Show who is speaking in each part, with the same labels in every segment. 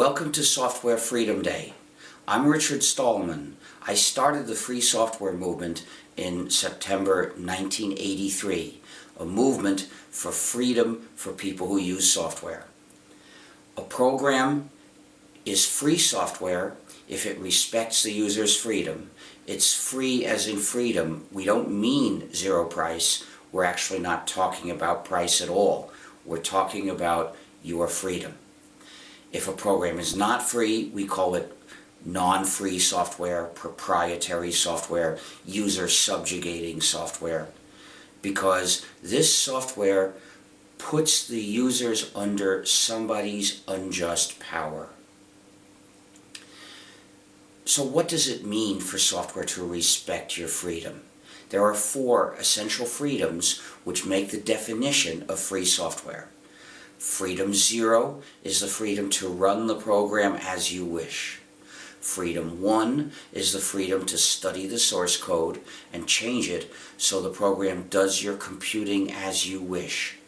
Speaker 1: Welcome to Software Freedom Day. I'm Richard Stallman. I started the free software movement in September 1983, a movement for freedom for people who use software. A program is free software if it respects the user's freedom. It's free as in freedom. We don't mean zero price. We're actually not talking about price at all. We're talking about your freedom. If a program is not free, we call it non-free software, proprietary software, user subjugating software. Because this software puts the users under somebody's unjust power. So what does it mean for software to respect your freedom? There are four essential freedoms which make the definition of free software. Freedom zero is the freedom to run the program as you wish. Freedom 1 is the freedom to study the source code and change it so the program does your computing as you wish.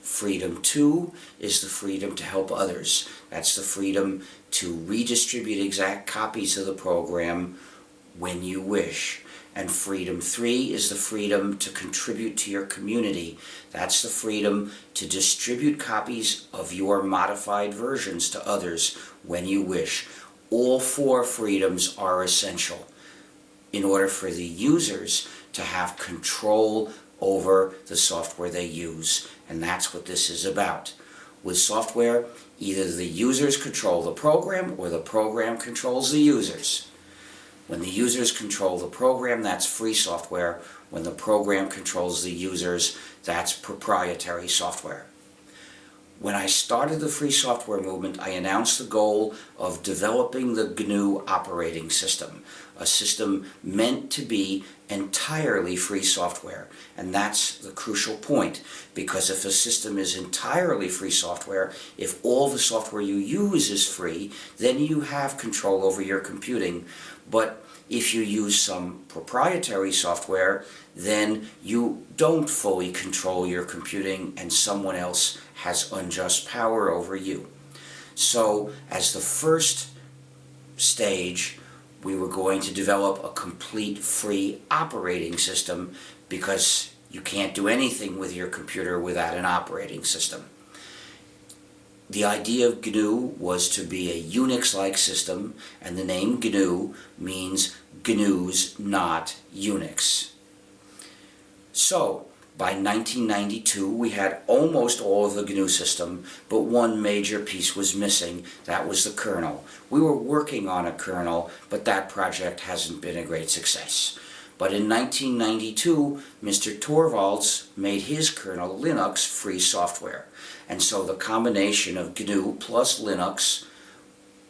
Speaker 1: Freedom 2 is the freedom to help others. That's the freedom to redistribute exact copies of the program when you wish. And freedom three is the freedom to contribute to your community. That's the freedom to distribute copies of your modified versions to others when you wish. All four freedoms are essential in order for the users to have control over the software they use. And that's what this is about. With software, either the users control the program or the program controls the users. When the users control the program, that's free software. When the program controls the users, that's proprietary software. When I started the free software movement, I announced the goal of developing the GNU operating system, a system meant to be entirely free software. And that's the crucial point, because if a system is entirely free software, if all the software you use is free, then you have control over your computing. But if you use some proprietary software, then you don't fully control your computing and someone else has unjust power over you. So as the first stage, we were going to develop a complete free operating system because you can't do anything with your computer without an operating system. The idea of GNU was to be a Unix-like system, and the name GNU means GNU's not Unix. So, by 1992, we had almost all of the GNU system, but one major piece was missing. That was the kernel. We were working on a kernel, but that project hasn't been a great success. But in 1992, Mr. Torvalds made his kernel Linux free software. And so the combination of GNU plus Linux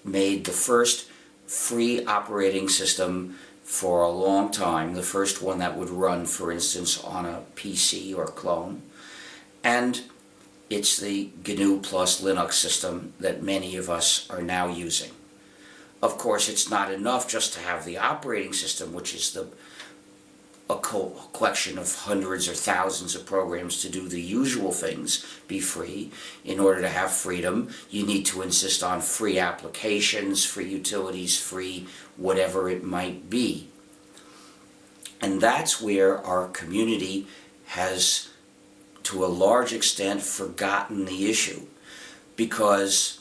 Speaker 1: made the first free operating system for a long time, the first one that would run, for instance, on a PC or clone. And it's the GNU plus Linux system that many of us are now using. Of course, it's not enough just to have the operating system, which is the a collection of hundreds or thousands of programs to do the usual things be free. In order to have freedom, you need to insist on free applications, free utilities, free whatever it might be. And that's where our community has, to a large extent, forgotten the issue. Because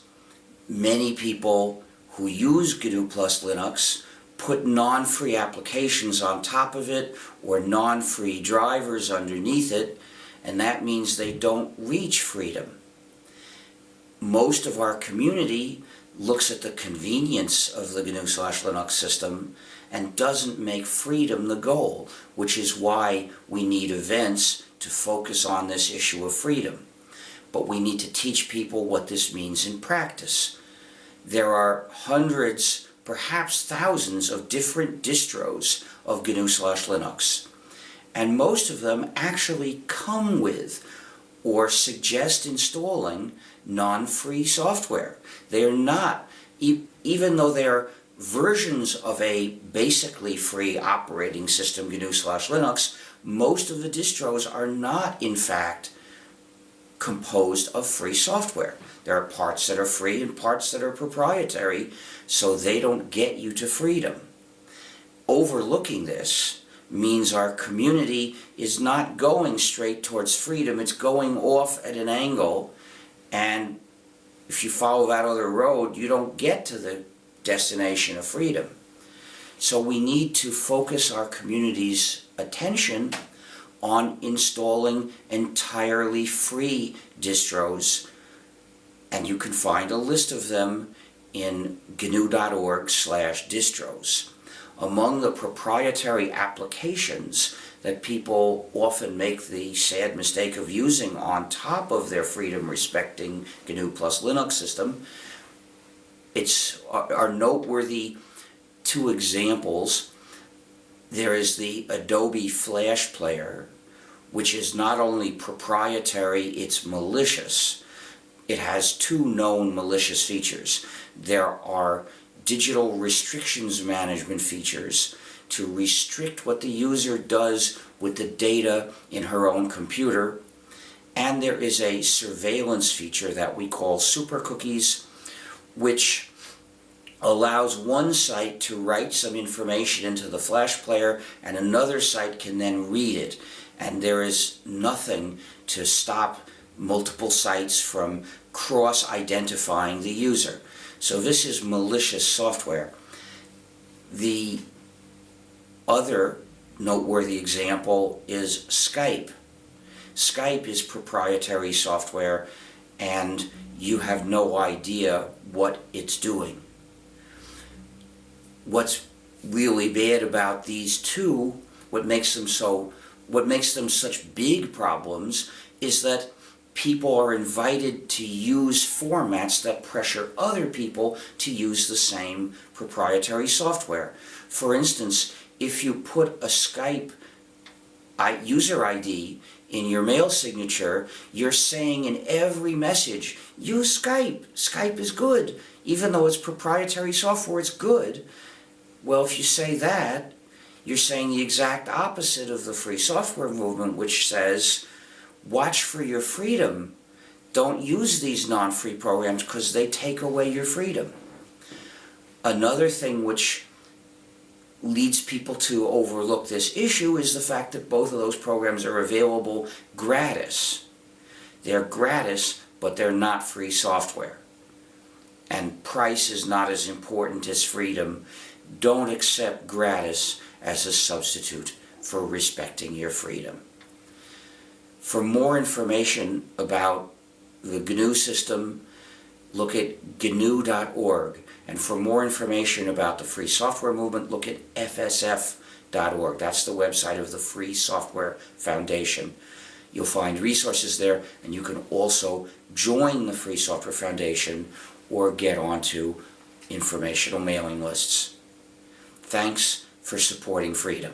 Speaker 1: many people who use GNU plus Linux put non-free applications on top of it or non-free drivers underneath it, and that means they don't reach freedom. Most of our community looks at the convenience of the GNU slash Linux system and doesn't make freedom the goal, which is why we need events to focus on this issue of freedom. But we need to teach people what this means in practice. There are hundreds perhaps thousands of different distros of GNU slash Linux. And most of them actually come with or suggest installing non-free software. They are not, e even though they're versions of a basically free operating system, GNU slash Linux, most of the distros are not, in fact, composed of free software. There are parts that are free and parts that are proprietary, so they don't get you to freedom. Overlooking this means our community is not going straight towards freedom, it's going off at an angle, and if you follow that other road, you don't get to the destination of freedom. So we need to focus our community's attention on installing entirely free distros and you can find a list of them in gnu.org slash distros. Among the proprietary applications that people often make the sad mistake of using on top of their freedom-respecting GNU plus Linux system, it's are noteworthy two examples. There is the Adobe Flash Player, which is not only proprietary, it's malicious. It has two known malicious features. There are digital restrictions management features to restrict what the user does with the data in her own computer. And there is a surveillance feature that we call super cookies, which allows one site to write some information into the flash player and another site can then read it. And there is nothing to stop multiple sites from cross-identifying the user. So this is malicious software. The other noteworthy example is Skype. Skype is proprietary software and you have no idea what it's doing. What's really bad about these two, what makes them so what makes them such big problems is that people are invited to use formats that pressure other people to use the same proprietary software. For instance, if you put a Skype user ID in your mail signature, you're saying in every message, use Skype. Skype is good. Even though it's proprietary software, it's good. Well, if you say that, you're saying the exact opposite of the free software movement, which says, watch for your freedom. Don't use these non-free programs because they take away your freedom. Another thing which leads people to overlook this issue is the fact that both of those programs are available gratis. They're gratis, but they're not free software. And price is not as important as freedom. Don't accept gratis as a substitute for respecting your freedom. For more information about the GNU system, look at gnu.org. And for more information about the free software movement, look at fsf.org. That's the website of the Free Software Foundation. You'll find resources there, and you can also join the Free Software Foundation or get onto informational mailing lists. Thanks for supporting freedom.